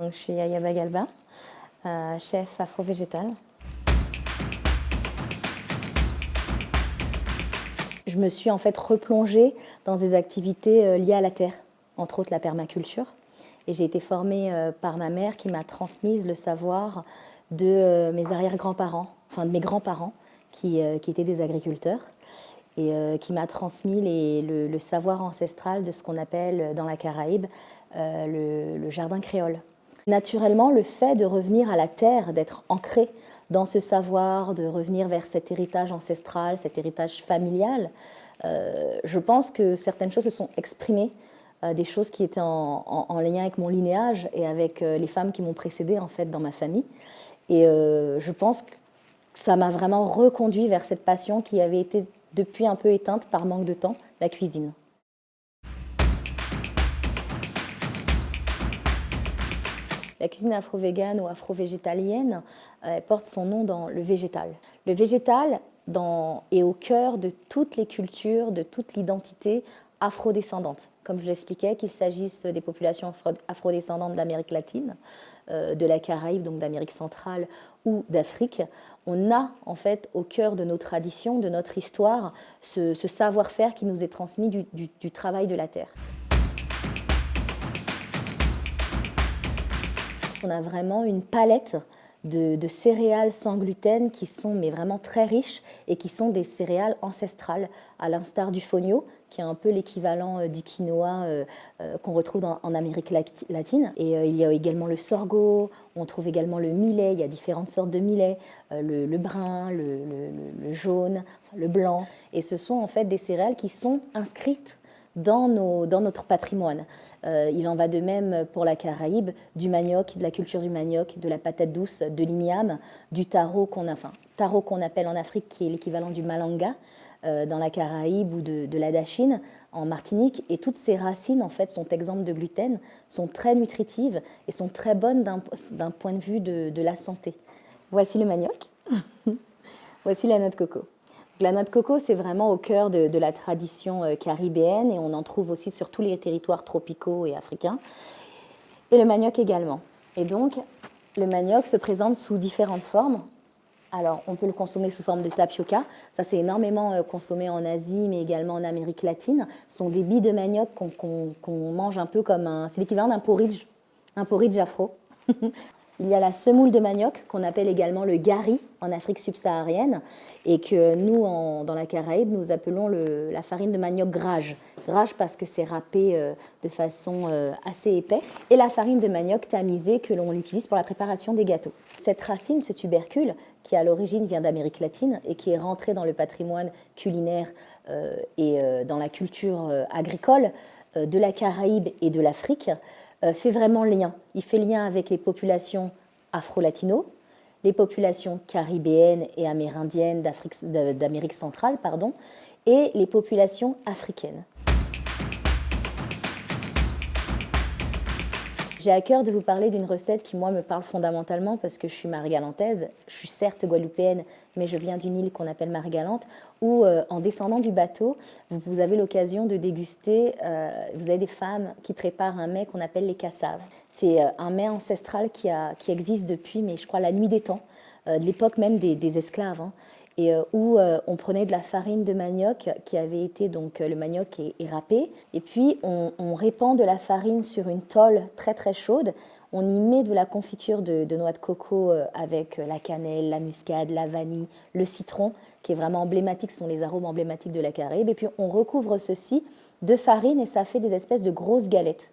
Je suis Ayaba Galba, euh, chef afro-végétal. Je me suis en fait replongée dans des activités euh, liées à la terre, entre autres la permaculture. Et j'ai été formée euh, par ma mère qui m'a transmise le savoir de mes arrière-grands-parents, enfin de mes grands-parents qui, étaient des agriculteurs et qui m'a transmis le, savoir ancestral de ce qu'on appelle dans la Caraïbe le jardin créole. Naturellement, le fait de revenir à la terre, d'être ancré dans ce savoir, de revenir vers cet héritage ancestral, cet héritage familial, euh, je pense que certaines choses se sont exprimées, euh, des choses qui étaient en, lien avec mon linéage et avec euh, les femmes qui m'ont précédée en fait dans ma famille. Et je pense que ça m'a vraiment reconduit vers cette passion qui avait été depuis un peu éteinte par manque de temps, la cuisine. La cuisine afro-végane ou afro-végétalienne euh, porte son nom dans le végétal. Le végétal est au cœur de toutes les cultures, de toute l'identité afro-descendante. Comme je l'expliquais, qu'il s'agisse des populations afro-descendantes d'Amérique latine, euh, de la Caraïbe, donc d'Amérique centrale ou d'Afrique, on a en fait au cœur de nos traditions, de notre histoire, ce, savoir-faire qui nous est transmis du travail de la terre. On a vraiment une palette de, céréales sans gluten qui sont mais vraiment très riches et qui sont des céréales ancestrales, à l'instar du fonio, qui est un peu l'équivalent euh, du quinoa euh, euh, qu'on retrouve en Amérique latine. Et il y a également le sorgho, on trouve également le millet, il y a différentes sortes de millet, le, brun, le, jaune, le blanc. Et ce sont en fait des céréales qui sont inscrites dans notre patrimoine. Euh, il en va de même pour la Caraïbe, du manioc, de la culture du manioc, de la patate douce, de l'igname, du taro qu'on enfin, taro qu'on appelle en Afrique, qui est l'équivalent du malanga euh, dans la Caraïbe ou de, de la dachine en Martinique. Et toutes ces racines, en fait, sont exemptes de gluten, sont très nutritives et sont très bonnes d'un point de vue de, de la santé. Voici le manioc. Voici la noix de coco. La noix de coco, c'est vraiment au cœur de, la tradition euh, caribéenne et on en trouve aussi sur tous les territoires tropicaux et africains. Et le manioc également. Et donc, le manioc se présente sous différentes formes. Alors, on peut le consommer sous forme de tapioca. Ça, c'est énormément euh, consommé en Asie, mais également en Amérique latine. Ce sont des billes de manioc qu'on mange un peu comme un... C'est l'équivalent d'un porridge, un porridge afro. Il y a la semoule de manioc, qu'on appelle également le gari en Afrique subsaharienne, et que nous, dans la Caraïbe, nous appelons la farine de manioc grage. Grage parce que c'est râpé euh, de façon euh, assez épais. Et la farine de manioc tamisée que l'on utilise pour la préparation des gâteaux. Cette racine, ce tubercule, qui à l'origine vient d'Amérique latine et qui est rentré dans le patrimoine culinaire euh, et dans la culture agricole de la Caraïbe et de l'Afrique, fait vraiment lien. Il fait lien avec les populations afro-latino, les populations caribéennes et amérindiennes d'Amérique centrale, pardon, et les populations africaines. J'ai à cœur de vous parler d'une recette qui, moi, me parle fondamentalement parce que je suis marie-galantaise. Je suis certes guadeloupéenne, mais je viens d'une île qu'on appelle Marie-Galante, où, euh, en descendant du bateau, vous, avez l'occasion de déguster, euh, vous avez des femmes qui préparent un mets qu'on appelle les cassaves. C'est euh, un mets ancestral qui, existe depuis, mais je crois, la nuit des temps, de l'époque même des, esclaves. Hein et euh, où euh, on prenait de la farine de manioc qui avait été, donc euh, le manioc est, râpé, et puis on, répand de la farine sur une tôle très très chaude, on y met de la confiture de, noix de coco avec la cannelle, la muscade, la vanille, le citron, qui est vraiment emblématique, ce sont les arômes emblématiques de la Caraïbe, et puis on recouvre ceci de farine et ça fait des espèces de grosses galettes.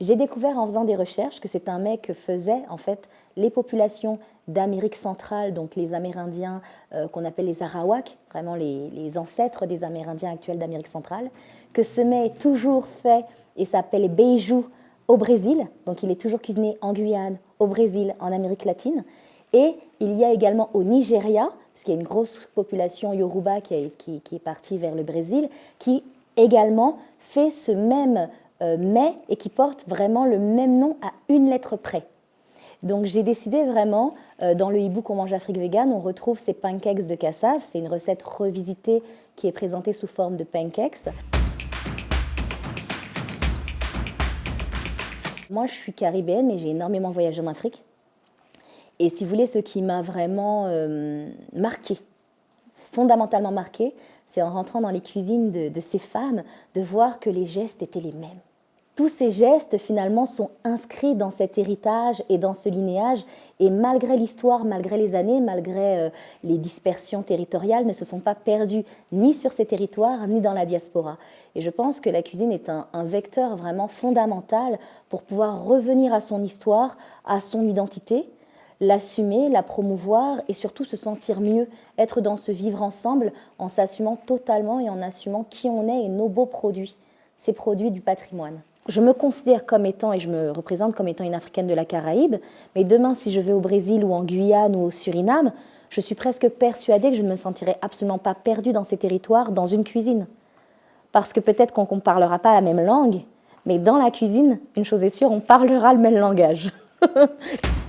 J'ai découvert en faisant des recherches que c'est un mets que faisaient en fait les populations d'Amérique centrale, donc les Amérindiens euh, qu'on appelle les Arawaks, vraiment les, ancêtres des Amérindiens actuels d'Amérique centrale, que ce mets est toujours fait et s'appelle beiju au Brésil, donc il est toujours cuisiné en Guyane, au Brésil, en Amérique latine, et il y a également au Nigeria, puisqu'il y a une grosse population yoruba qui est, qui, qui est partie vers le Brésil, qui également fait ce même euh, mets et qui porte vraiment le même nom à une lettre près. Donc j'ai décidé vraiment, euh, dans le e-book On mange Afrique vegan, on retrouve ces pancakes de cassave. C'est une recette revisitée qui est présentée sous forme de pancakes. Moi, je suis caribéenne, mais j'ai énormément voyagé en Afrique. Et si vous voulez, ce qui m'a vraiment euh, marqué, fondamentalement marqué, c'est en rentrant dans les cuisines de, ces femmes, de voir que les gestes étaient les mêmes. Tous ces gestes, finalement, sont inscrits dans cet héritage et dans ce linéage, et malgré l'histoire, malgré les années, malgré euh, les dispersions territoriales, ne se sont pas perdus ni sur ces territoires, ni dans la diaspora. Et je pense que la cuisine est un, un vecteur vraiment fondamental pour pouvoir revenir à son histoire, à son identité, l'assumer, la promouvoir et surtout se sentir mieux, être dans ce vivre ensemble en s'assumant totalement et en assumant qui on est et nos beaux produits, ces produits du patrimoine. Je me considère comme étant, et je me représente comme étant une Africaine de la Caraïbe, mais demain si je vais au Brésil ou en Guyane ou au Suriname, je suis presque persuadée que je ne me sentirai absolument pas perdue dans ces territoires, dans une cuisine. Parce que peut-être qu'on ne parlera pas la même langue, mais dans la cuisine, une chose est sûre, on parlera le même langage.